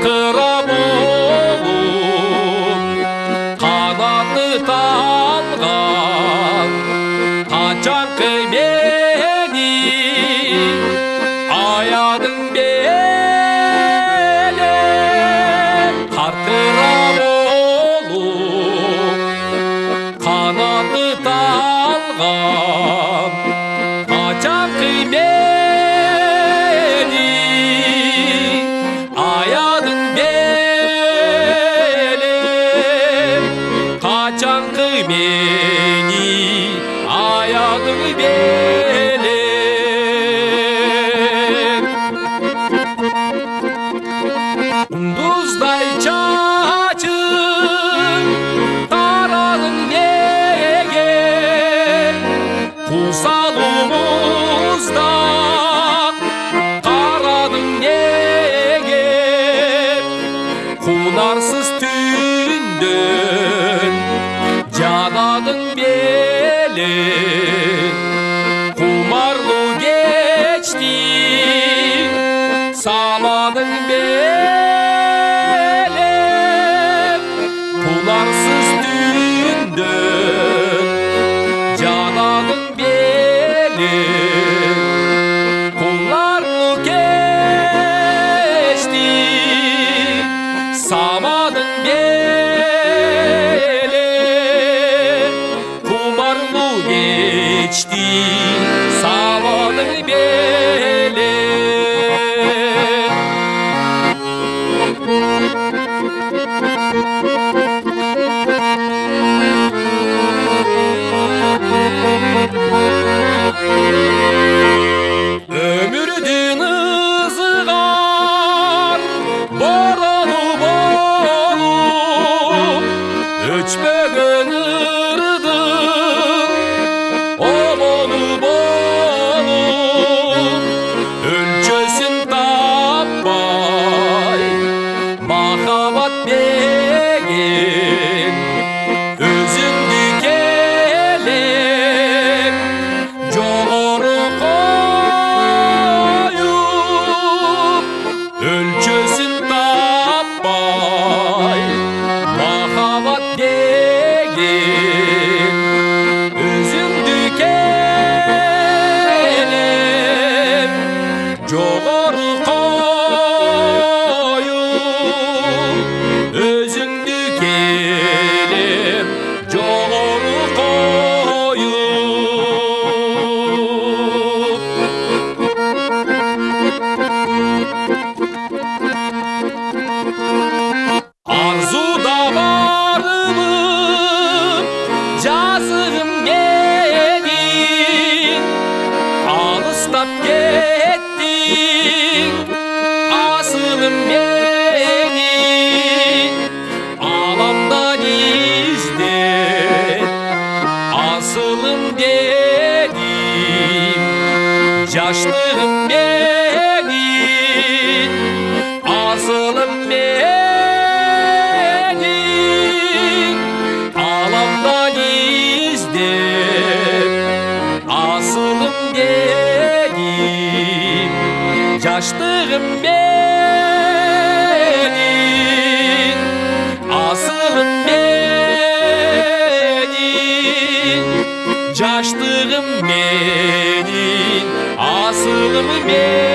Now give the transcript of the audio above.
жарқырап қанаты талған қачан мені аядың белі болу, қанаты талған қачан качанкы мени аядың беле Дуздай чачың тарадың неге? Кусалумузда қарадың неге? Кунарсыз түндөн Geceli kumarlı geçti Salanın beli Kularsız dündü Cananın beli Kullarlı geçti Samanın beli Yaşlığım bir primeiro.